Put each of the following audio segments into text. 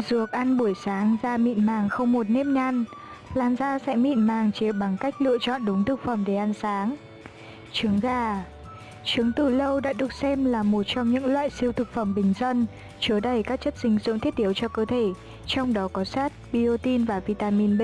Thần dược ăn buổi sáng da mịn màng không một nếp nhăn Làn da sẽ mịn màng chỉ bằng cách lựa chọn đúng thực phẩm để ăn sáng Trứng gà Trứng từ lâu đã được xem là một trong những loại siêu thực phẩm bình dân chứa đầy các chất dinh dưỡng thiết yếu cho cơ thể, trong đó có sắt, biotin và vitamin B,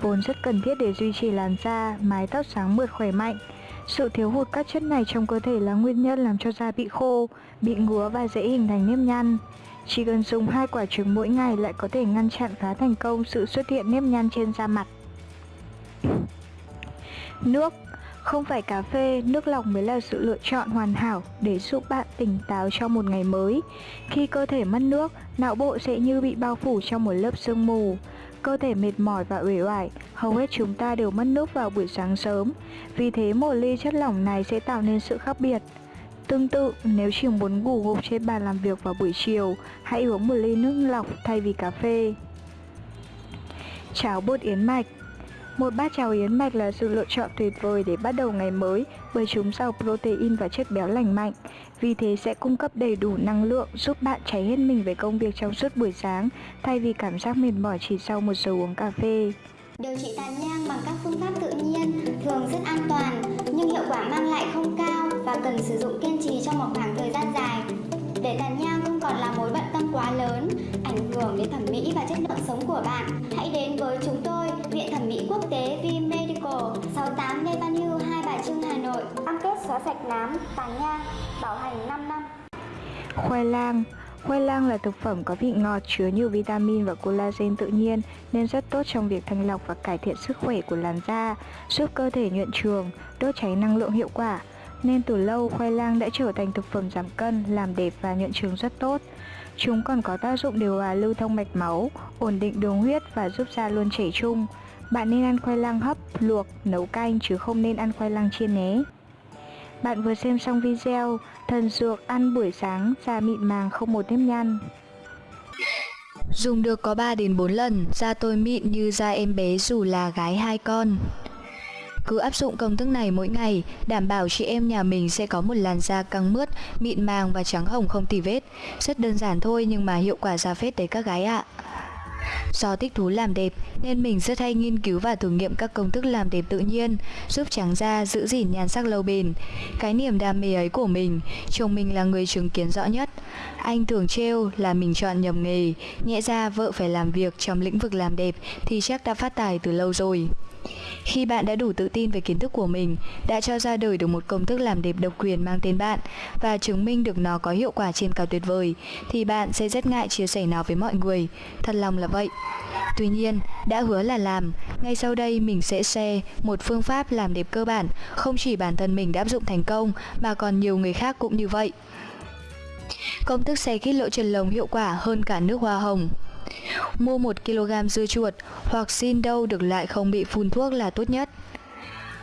vốn rất cần thiết để duy trì làn da, mái tóc sáng mượt khỏe mạnh. Sự thiếu hụt các chất này trong cơ thể là nguyên nhân làm cho da bị khô, bị ngứa và dễ hình thành nếp nhăn. Chỉ cần dùng hai quả trứng mỗi ngày lại có thể ngăn chặn khá thành công sự xuất hiện nếp nhăn trên da mặt. Nước không phải cà phê, nước lọc mới là sự lựa chọn hoàn hảo để giúp bạn tỉnh táo cho một ngày mới. Khi cơ thể mất nước, não bộ sẽ như bị bao phủ trong một lớp sương mù. Cơ thể mệt mỏi và uể oải, hầu hết chúng ta đều mất nước vào buổi sáng sớm. Vì thế một ly chất lỏng này sẽ tạo nên sự khác biệt. Tương tự, nếu chỉ muốn ngủ gục trên bàn làm việc vào buổi chiều, hãy uống một ly nước lọc thay vì cà phê. Cháo bột yến mạch một bát cháo yến mạch là sự lựa chọn tuyệt vời để bắt đầu ngày mới bởi chúng giàu protein và chất béo lành mạnh. Vì thế sẽ cung cấp đầy đủ năng lượng giúp bạn cháy hết mình về công việc trong suốt buổi sáng thay vì cảm giác mệt mỏi chỉ sau một giờ uống cà phê. Điều trị tàn nhang bằng các phương pháp tự nhiên thường rất an toàn nhưng hiệu quả mang lại không cao và cần sử dụng kiên trì trong một khoảng thời gian dài. Để tàn nhang không còn là mối bận tâm quá lớn, ảnh hưởng đến thẩm mỹ và chất lượng sống của bạn, hãy đến với chúng tôi, Viện Thẩm mỹ Quốc tế V Medical, 68 Lê Văn Hưu, Hai Bà Trưng, Hà Nội. Cam kết xóa sạch nám, tàn nhang, bảo hành 5 năm. Khoai lang Khoai lang là thực phẩm có vị ngọt chứa nhiều vitamin và collagen tự nhiên nên rất tốt trong việc thanh lọc và cải thiện sức khỏe của làn da, giúp cơ thể nhuận trường, đốt cháy năng lượng hiệu quả. Nên từ lâu khoai lang đã trở thành thực phẩm giảm cân, làm đẹp và nhuận trường rất tốt. Chúng còn có tác dụng điều hòa lưu thông mạch máu, ổn định đường huyết và giúp da luôn chảy chung. Bạn nên ăn khoai lang hấp, luộc, nấu canh chứ không nên ăn khoai lang chiên nhé. Bạn vừa xem xong video Thần dược ăn buổi sáng da mịn màng không một nếp nhăn Dùng được có 3 đến 4 lần, da tôi mịn như da em bé dù là gái hai con. Cứ áp dụng công thức này mỗi ngày, đảm bảo chị em nhà mình sẽ có một làn da căng mướt, mịn màng và trắng hồng không tì vết. Rất đơn giản thôi nhưng mà hiệu quả ra phết đấy các gái ạ. Do thích thú làm đẹp nên mình rất hay nghiên cứu và thử nghiệm các công thức làm đẹp tự nhiên, giúp trắng da giữ gìn nhan sắc lâu bền. Cái niềm đam mê ấy của mình, chồng mình là người chứng kiến rõ nhất. Anh thường trêu là mình chọn nhầm nghề, nhẹ ra vợ phải làm việc trong lĩnh vực làm đẹp thì chắc đã phát tài từ lâu rồi. Khi bạn đã đủ tự tin về kiến thức của mình, đã cho ra đời được một công thức làm đẹp độc quyền mang tên bạn và chứng minh được nó có hiệu quả trên cao tuyệt vời, thì bạn sẽ rất ngại chia sẻ nó với mọi người. Thật lòng là vâng vậy. Tuy nhiên, đã hứa là làm, ngay sau đây mình sẽ share một phương pháp làm đẹp cơ bản, không chỉ bản thân mình đã áp dụng thành công mà còn nhiều người khác cũng như vậy. Công thức xe kít lỗ chân lông hiệu quả hơn cả nước hoa hồng. Mua 1kg dưa chuột hoặc xin đâu được lại không bị phun thuốc là tốt nhất.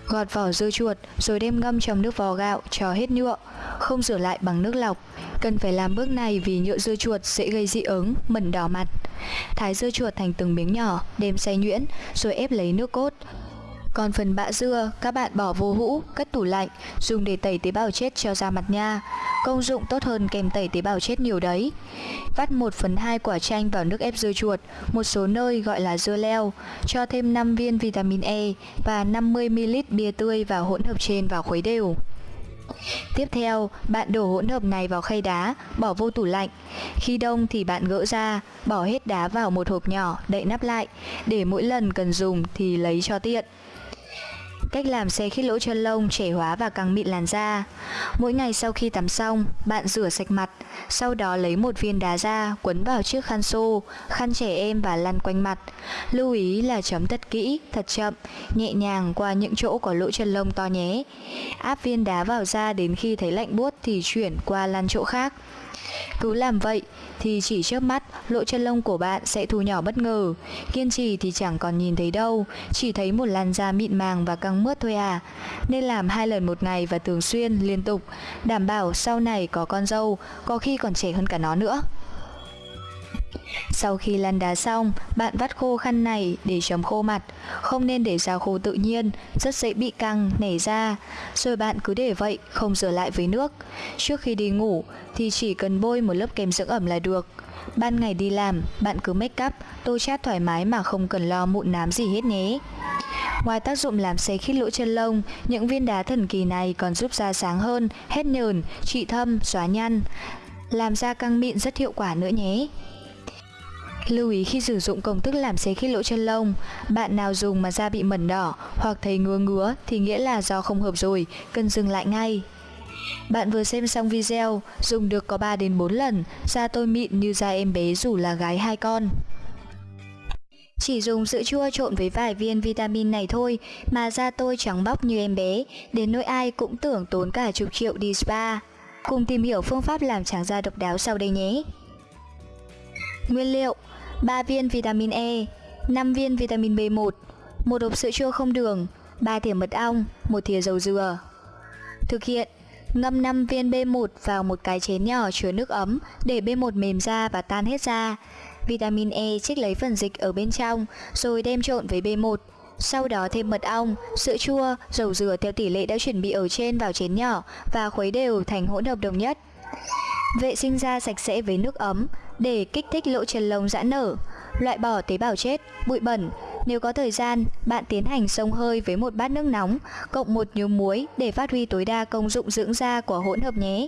Gọt vỏ dưa chuột rồi đem ngâm trong nước vò gạo cho hết nhựa, không rửa lại bằng nước lọc. Cần phải làm bước này vì nhựa dưa chuột sẽ gây dị ứng, mẩn đỏ mặt. Thái dưa chuột thành từng miếng nhỏ, đem xay nhuyễn, rồi ép lấy nước cốt, còn phần bã dưa, các bạn bỏ vô hũ, cất tủ lạnh, dùng để tẩy tế bào chết cho da mặt nha. Công dụng tốt hơn kèm tẩy tế bào chết nhiều đấy. Vắt 1 phần 2 quả chanh vào nước ép dưa chuột, một số nơi gọi là dưa leo, cho thêm 5 viên vitamin E và 50ml bia tươi vào hỗn hợp trên vào khuấy đều. Tiếp theo, bạn đổ hỗn hợp này vào khay đá, bỏ vô tủ lạnh. Khi đông thì bạn gỡ ra, bỏ hết đá vào một hộp nhỏ, đậy nắp lại, để mỗi lần cần dùng thì lấy cho tiện. Cách làm xe khít lỗ chân lông, trẻ hóa và căng mịn làn da. Mỗi ngày sau khi tắm xong, bạn rửa sạch mặt Sau đó lấy một viên đá ra, quấn vào chiếc khăn xô, khăn trẻ em và lăn quanh mặt. Lưu ý là chấm thật kỹ, thật chậm, nhẹ nhàng qua những chỗ có lỗ chân lông to nhé. Áp viên đá vào da đến khi thấy lạnh buốt thì chuyển qua lăn chỗ khác cứ làm vậy thì chỉ trước mắt lỗ chân lông của bạn sẽ thu nhỏ bất ngờ. Kiên trì thì chẳng còn nhìn thấy đâu, chỉ thấy một làn da mịn màng và căng mướt thôi à. Nên làm hai lần một ngày và thường xuyên liên tục, đảm bảo sau này có con dâu, có khi còn trẻ hơn cả nó nữa. Sau khi lăn đá xong, bạn vắt khô khăn này để chấm khô mặt, không nên để ra khô tự nhiên, rất dễ bị căng, nảy ra. Rồi bạn cứ để vậy, không rửa lại với nước. Trước khi đi ngủ thì chỉ cần bôi một lớp kem dưỡng ẩm là được. Ban ngày đi làm, bạn cứ make up, tô chát thoải mái mà không cần lo mụn nám gì hết nhé. Ngoài tác dụng làm xấy khít lỗ chân lông, những viên đá thần kỳ này còn giúp da sáng hơn, hết nhờn, trị thâm, xóa nhăn, làm da căng mịn rất hiệu quả nữa nhé. Lưu ý khi sử dụng công thức làm xế khít lỗ chân lông, bạn nào dùng mà da bị mẩn đỏ hoặc thấy ngứa ngứa thì nghĩa là do không hợp rồi, cần dừng lại ngay. Bạn vừa xem xong video, dùng được có 3 đến 4 lần, da tôi mịn như da em bé dù là gái hai con. Chỉ dùng sữa chua trộn với vài viên vitamin này thôi mà da tôi trắng bóc như em bé, đến nỗi ai cũng tưởng tốn cả chục triệu đi spa. Cùng tìm hiểu phương pháp làm trắng da độc đáo sau đây nhé. Nguyên liệu 3 viên vitamin E, 5 viên vitamin B1, một hộp sữa chua không đường, 3 thìa mật ong, một thìa dầu dừa. Thực hiện Ngâm 5 viên B1 vào một cái chén nhỏ chứa nước ấm để B1 mềm ra và tan hết ra. Vitamin E trích lấy phần dịch ở bên trong rồi đem trộn với B1. Sau đó thêm mật ong, sữa chua, dầu dừa theo tỷ lệ đã chuẩn bị ở trên vào chén nhỏ và khuấy đều thành hỗn hợp đồng nhất. Vệ sinh da sạch sẽ với nước ấm để kích thích lỗ chân lông giãn nở, loại bỏ tế bào chết, bụi bẩn. Nếu có thời gian, bạn tiến hành xông hơi với một bát nước nóng, cộng một nhúm muối để phát huy tối đa công dụng dưỡng da của hỗn hợp nhé.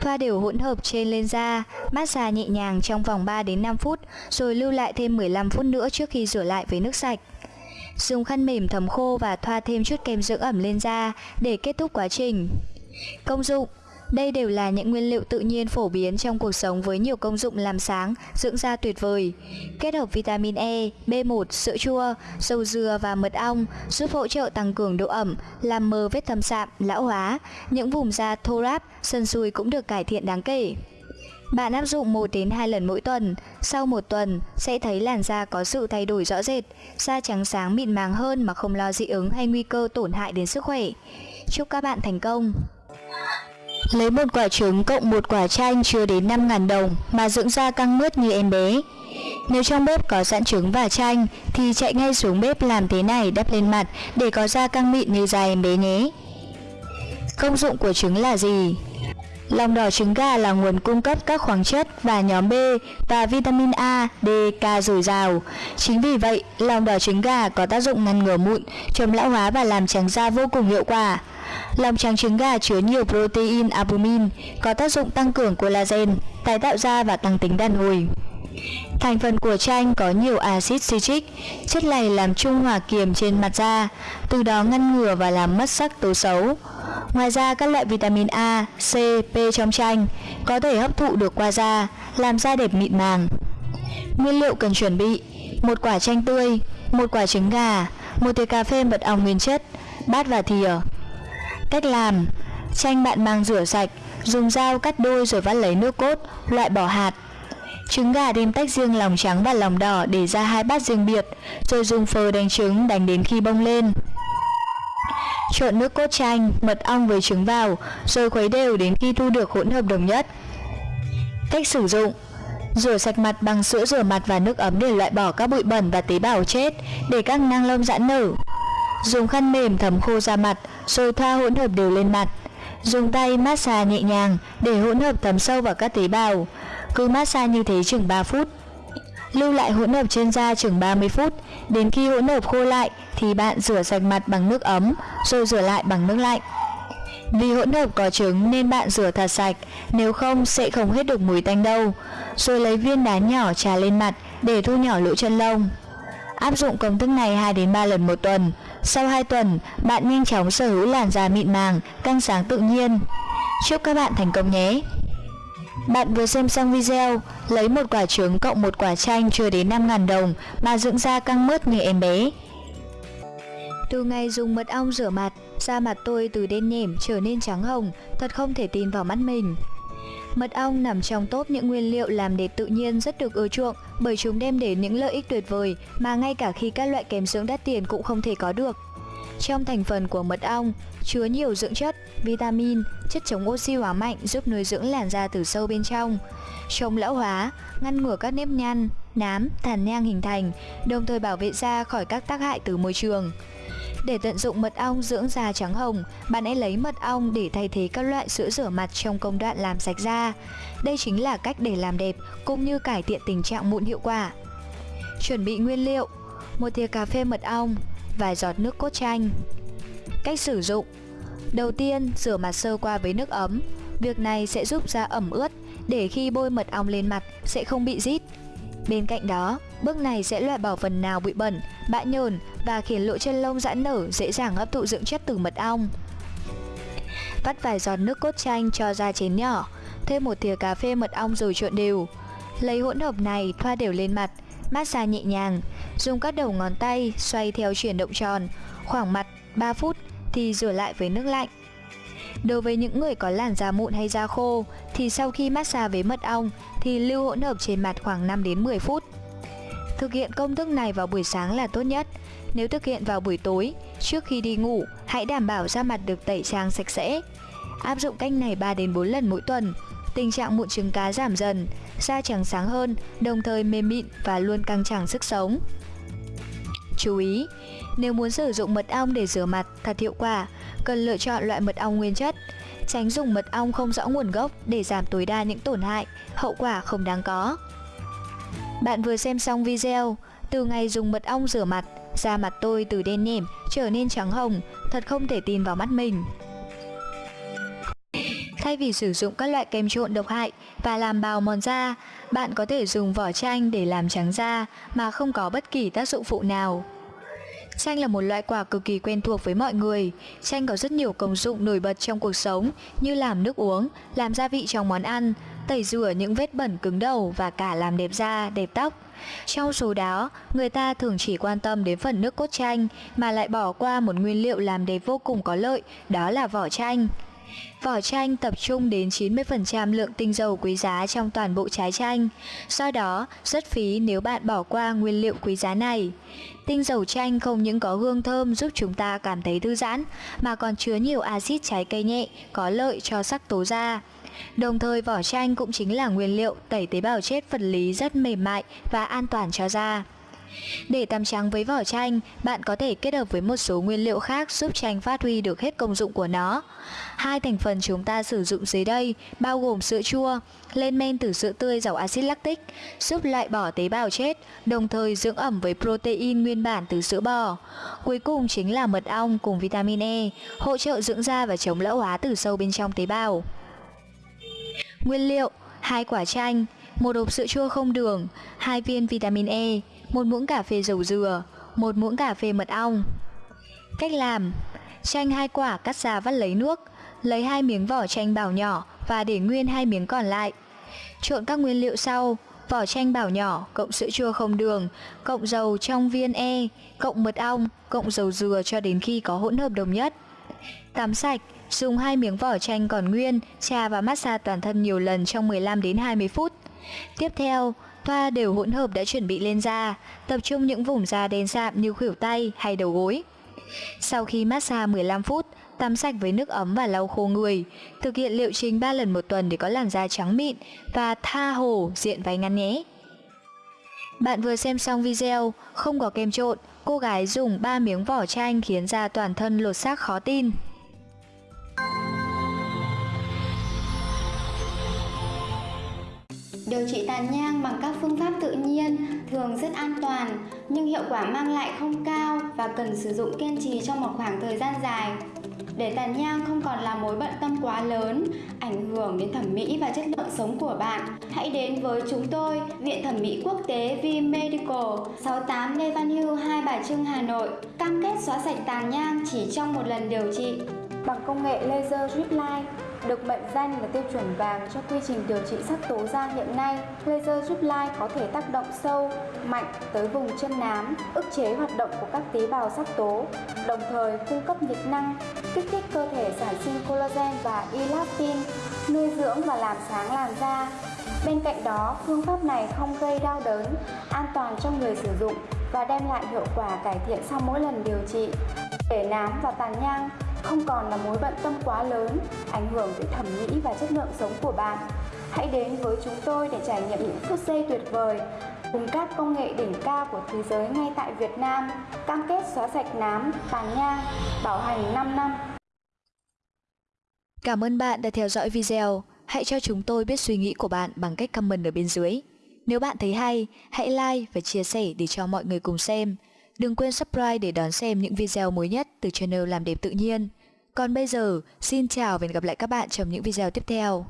Thoa đều hỗn hợp trên lên da, massage nhẹ nhàng trong vòng 3 đến 5 phút, rồi lưu lại thêm 15 phút nữa trước khi rửa lại với nước sạch. Dùng khăn mềm thấm khô và thoa thêm chút kem dưỡng ẩm lên da để kết thúc quá trình. Công dụng đây đều là những nguyên liệu tự nhiên phổ biến trong cuộc sống với nhiều công dụng làm sáng, dưỡng da tuyệt vời. Kết hợp vitamin E, B1, sữa chua, dầu dừa và mật ong giúp hỗ trợ tăng cường độ ẩm, làm mờ vết thâm sạm, lão hóa. Những vùng da thô ráp, sần sùi cũng được cải thiện đáng kể. Bạn áp dụng 1 đến 2 lần mỗi tuần, sau một tuần sẽ thấy làn da có sự thay đổi rõ rệt, da trắng sáng mịn màng hơn mà không lo dị ứng hay nguy cơ tổn hại đến sức khỏe. Chúc các bạn thành công! Lấy một quả trứng cộng một quả chanh chưa đến 5.000 đồng mà dưỡng da căng mướt như em bé. Nếu trong bếp có sẵn trứng và chanh thì chạy ngay xuống bếp làm thế này đắp lên mặt để có da căng mịn như da em bé nhé. Công dụng của trứng là gì? Lòng đỏ trứng gà là nguồn cung cấp các khoáng chất và nhóm B và vitamin A, D, K dồi dào. Chính vì vậy, lòng đỏ trứng gà có tác dụng ngăn ngừa mụn, chống lão hóa và làm trắng da vô cùng hiệu quả. Lòng trắng trứng gà chứa nhiều protein albumin, có tác dụng tăng cường collagen, tái tạo da và tăng tính đàn hồi. Thành phần của chanh có nhiều axit citric, chất này làm trung hòa kiềm trên mặt da, từ đó ngăn ngừa và làm mất sắc tố xấu. Ngoài ra các loại vitamin A, C, P trong chanh có thể hấp thụ được qua da, làm da đẹp mịn màng. Nguyên liệu cần chuẩn bị: một quả chanh tươi, một quả trứng gà, một thìa cà phê mật ong nguyên chất, bát và thìa. Cách làm: chanh bạn mang rửa sạch, dùng dao cắt đôi rồi vắt lấy nước cốt, loại bỏ hạt. Trứng gà đem tách riêng lòng trắng và lòng đỏ để ra hai bát riêng biệt, rồi dùng phờ đánh trứng đánh đến khi bông lên. Trộn nước cốt chanh, mật ong với trứng vào, rồi khuấy đều đến khi thu được hỗn hợp đồng nhất. Cách sử dụng Rửa sạch mặt bằng sữa rửa mặt và nước ấm để loại bỏ các bụi bẩn và tế bào chết, để các năng lông giãn nở. Dùng khăn mềm thấm khô da mặt, rồi thoa hỗn hợp đều lên mặt. Dùng tay massage nhẹ nhàng để hỗn hợp thấm sâu vào các tế bào. Cứ massage như thế chừng 3 phút. Lưu lại hỗn hợp trên da chừng 30 phút, đến khi hỗn hợp khô lại thì bạn rửa sạch mặt bằng nước ấm, rồi rửa lại bằng nước lạnh. Vì hỗn hợp có trứng nên bạn rửa thật sạch, nếu không sẽ không hết được mùi tanh đâu. Rồi lấy viên đá nhỏ trà lên mặt để thu nhỏ lỗ chân lông. Áp dụng công thức này 2 đến 3 lần một tuần. Sau 2 tuần, bạn nhanh chóng sở hữu làn da mịn màng, căng sáng tự nhiên. Chúc các bạn thành công nhé! Bạn vừa xem xong video, lấy một quả trứng cộng một quả chanh chưa đến 5.000 đồng mà dưỡng da căng mướt như em bé. Từ ngày dùng mật ong rửa mặt, da mặt tôi từ đen nhẻm trở nên trắng hồng, thật không thể tin vào mắt mình. Mật ong nằm trong top những nguyên liệu làm đẹp tự nhiên rất được ưa chuộng bởi chúng đem đến những lợi ích tuyệt vời mà ngay cả khi các loại kém dưỡng đắt tiền cũng không thể có được. Trong thành phần của mật ong chứa nhiều dưỡng chất, vitamin, chất chống oxy hóa mạnh giúp nuôi dưỡng làn da từ sâu bên trong, chống lão hóa, ngăn ngừa các nếp nhăn, nám, tàn nhang hình thành, đồng thời bảo vệ da khỏi các tác hại từ môi trường. Để tận dụng mật ong dưỡng da trắng hồng, bạn hãy lấy mật ong để thay thế các loại sữa rửa mặt trong công đoạn làm sạch da. Đây chính là cách để làm đẹp cũng như cải thiện tình trạng mụn hiệu quả. Chuẩn bị nguyên liệu: một thìa cà phê mật ong, vài giọt nước cốt chanh. Cách sử dụng: Đầu tiên, rửa mặt sơ qua với nước ấm. Việc này sẽ giúp da ẩm ướt để khi bôi mật ong lên mặt sẽ không bị rít. Bên cạnh đó, bước này sẽ loại bỏ phần nào bụi bẩn, bã nhờn và khiến lỗ chân lông giãn nở dễ dàng hấp thụ dưỡng chất từ mật ong. Vắt vài giọt nước cốt chanh cho ra chén nhỏ, thêm một thìa cà phê mật ong rồi trộn đều. Lấy hỗn hợp này thoa đều lên mặt, massage nhẹ nhàng, dùng các đầu ngón tay xoay theo chuyển động tròn, khoảng mặt 3 phút thì rửa lại với nước lạnh. Đối với những người có làn da mụn hay da khô thì sau khi massage với mật ong thì lưu hỗn hợp trên mặt khoảng 5 đến 10 phút. Thực hiện công thức này vào buổi sáng là tốt nhất. Nếu thực hiện vào buổi tối, trước khi đi ngủ, hãy đảm bảo da mặt được tẩy trang sạch sẽ. Áp dụng cách này 3 đến 4 lần mỗi tuần, tình trạng mụn trứng cá giảm dần, da trắng sáng hơn, đồng thời mềm mịn và luôn căng trẳng sức sống. Chú ý, nếu muốn sử dụng mật ong để rửa mặt thật hiệu quả, cần lựa chọn loại mật ong nguyên chất. Tránh dùng mật ong không rõ nguồn gốc để giảm tối đa những tổn hại, hậu quả không đáng có. Bạn vừa xem xong video, từ ngày dùng mật ong rửa mặt, da mặt tôi từ đen nhẻm trở nên trắng hồng, thật không thể tin vào mắt mình. Thay vì sử dụng các loại kem trộn độc hại và làm bào mòn da, bạn có thể dùng vỏ chanh để làm trắng da mà không có bất kỳ tác dụng phụ nào. Chanh là một loại quả cực kỳ quen thuộc với mọi người. Chanh có rất nhiều công dụng nổi bật trong cuộc sống như làm nước uống, làm gia vị trong món ăn, tẩy rửa những vết bẩn cứng đầu và cả làm đẹp da, đẹp tóc. Trong số đó, người ta thường chỉ quan tâm đến phần nước cốt chanh mà lại bỏ qua một nguyên liệu làm đẹp vô cùng có lợi, đó là vỏ chanh. Vỏ chanh tập trung đến 90% lượng tinh dầu quý giá trong toàn bộ trái chanh, do đó rất phí nếu bạn bỏ qua nguyên liệu quý giá này. Tinh dầu chanh không những có hương thơm giúp chúng ta cảm thấy thư giãn, mà còn chứa nhiều axit trái cây nhẹ, có lợi cho sắc tố da. Đồng thời vỏ chanh cũng chính là nguyên liệu tẩy tế bào chết vật lý rất mềm mại và an toàn cho da. Để tắm trắng với vỏ chanh, bạn có thể kết hợp với một số nguyên liệu khác giúp chanh phát huy được hết công dụng của nó. Hai thành phần chúng ta sử dụng dưới đây bao gồm sữa chua, lên men từ sữa tươi giàu axit lactic, giúp loại bỏ tế bào chết, đồng thời dưỡng ẩm với protein nguyên bản từ sữa bò. Cuối cùng chính là mật ong cùng vitamin E, hỗ trợ dưỡng da và chống lão hóa từ sâu bên trong tế bào. Nguyên liệu: hai quả chanh, một hộp sữa chua không đường, hai viên vitamin E, một muỗng cà phê dầu dừa, một muỗng cà phê mật ong. Cách làm: chanh hai quả cắt ra vắt lấy nước, lấy hai miếng vỏ chanh bảo nhỏ và để nguyên hai miếng còn lại. Trộn các nguyên liệu sau: vỏ chanh bảo nhỏ cộng sữa chua không đường, cộng dầu trong viên E, cộng mật ong, cộng dầu dừa cho đến khi có hỗn hợp đồng nhất. Tắm sạch, dùng hai miếng vỏ chanh còn nguyên, trà và massage toàn thân nhiều lần trong 15 đến 20 phút. Tiếp theo, thoa đều hỗn hợp đã chuẩn bị lên da, tập trung những vùng da đen sạm như khuỷu tay hay đầu gối. Sau khi massage 15 phút, tắm sạch với nước ấm và lau khô người. Thực hiện liệu trình 3 lần một tuần để có làn da trắng mịn và tha hồ diện váy ngắn nhé. Bạn vừa xem xong video, không có kem trộn, cô gái dùng 3 miếng vỏ chanh khiến da toàn thân lột xác khó tin. Điều trị tàn nhang bằng các phương pháp tự nhiên thường rất an toàn nhưng hiệu quả mang lại không cao và cần sử dụng kiên trì trong một khoảng thời gian dài. Để tàn nhang không còn là mối bận tâm quá lớn, ảnh hưởng đến thẩm mỹ và chất lượng sống của bạn, hãy đến với chúng tôi, Viện Thẩm mỹ Quốc tế V Medical, 68 Lê Văn Hưu, Hai Bà Trưng, Hà Nội, cam kết xóa sạch tàn nhang chỉ trong một lần điều trị bằng công nghệ laser drip line được mệnh danh là tiêu chuẩn vàng cho quy trình điều trị sắc tố da hiện nay, laser giúp lai có thể tác động sâu, mạnh tới vùng chân nám, ức chế hoạt động của các tế bào sắc tố, đồng thời cung cấp nhiệt năng, kích thích cơ thể sản sinh collagen và elastin, nuôi dưỡng và làm sáng làn da. Bên cạnh đó, phương pháp này không gây đau đớn, an toàn cho người sử dụng và đem lại hiệu quả cải thiện sau mỗi lần điều trị. Để nám và tàn nhang không còn là mối bận tâm quá lớn, ảnh hưởng tới thẩm mỹ và chất lượng sống của bạn. Hãy đến với chúng tôi để trải nghiệm những phút giây tuyệt vời cùng các công nghệ đỉnh cao của thế giới ngay tại Việt Nam, cam kết xóa sạch nám, tàn nhang, bảo hành 5 năm. Cảm ơn bạn đã theo dõi video. Hãy cho chúng tôi biết suy nghĩ của bạn bằng cách comment ở bên dưới. Nếu bạn thấy hay, hãy like và chia sẻ để cho mọi người cùng xem. Đừng quên subscribe để đón xem những video mới nhất từ channel Làm Đẹp Tự Nhiên. Còn bây giờ, xin chào và hẹn gặp lại các bạn trong những video tiếp theo.